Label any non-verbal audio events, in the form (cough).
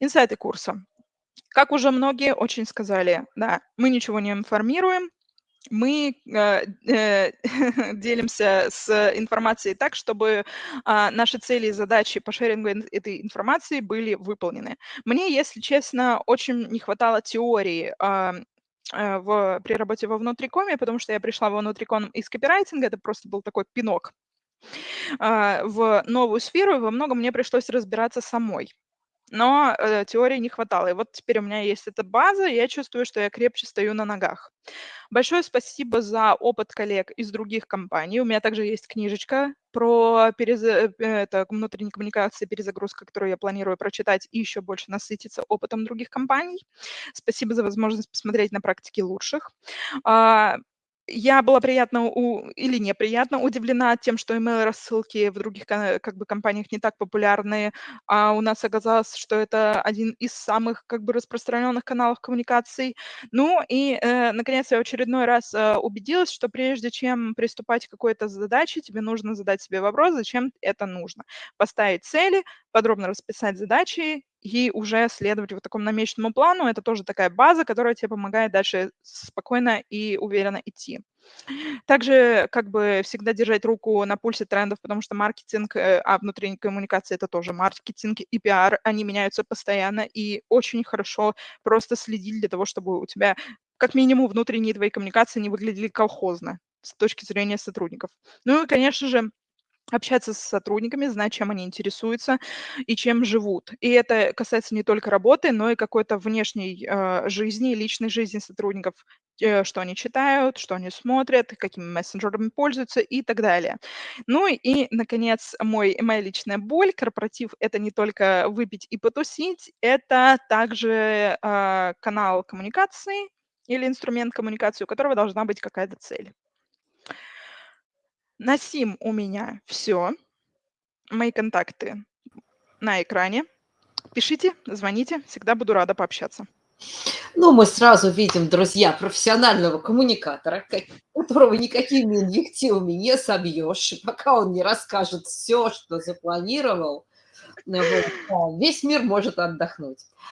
Инсайты курса. Как уже многие очень сказали, да, мы ничего не информируем, мы э, э, (laughs) делимся с информацией так, чтобы а, наши цели и задачи по шерингу этой информации были выполнены. Мне, если честно, очень не хватало теории а, э, в, при работе во внутрикоме, потому что я пришла во внутриком из копирайтинга, это просто был такой пинок а, в новую сферу, и во многом мне пришлось разбираться самой но э, теории не хватало. И вот теперь у меня есть эта база, и я чувствую, что я крепче стою на ногах. Большое спасибо за опыт коллег из других компаний. У меня также есть книжечка про перез... Э, это, внутренние коммуникации, перезагрузка, которую я планирую прочитать и еще больше насытиться опытом других компаний. Спасибо за возможность посмотреть на практике лучших. Я была приятно у, или неприятно удивлена тем, что email-рассылки в других как бы, компаниях не так популярны, а у нас оказалось, что это один из самых как бы, распространенных каналов коммуникаций. Ну и, э, наконец, я очередной раз э, убедилась, что прежде чем приступать к какой-то задаче, тебе нужно задать себе вопрос, зачем это нужно. Поставить цели, подробно расписать задачи и уже следовать вот такому намеченному плану. Это тоже такая база, которая тебе помогает дальше спокойно и уверенно идти. Также как бы всегда держать руку на пульсе трендов, потому что маркетинг, э, а внутренняя коммуникация – это тоже маркетинг и пиар, они меняются постоянно, и очень хорошо просто следить для того, чтобы у тебя как минимум внутренние твои коммуникации не выглядели колхозно с точки зрения сотрудников. Ну и, конечно же, общаться с сотрудниками, знать, чем они интересуются и чем живут. И это касается не только работы, но и какой-то внешней э, жизни, личной жизни сотрудников, э, что они читают, что они смотрят, какими мессенджерами пользуются и так далее. Ну и, наконец, мой, моя личная боль. Корпоратив – это не только выпить и потусить, это также э, канал коммуникации или инструмент коммуникации, у которого должна быть какая-то цель. На сим у меня все. Мои контакты на экране. Пишите, звоните, всегда буду рада пообщаться. Ну, мы сразу видим, друзья, профессионального коммуникатора, которого никакими инъективами не собьешь, пока он не расскажет все, что запланировал, весь мир может отдохнуть.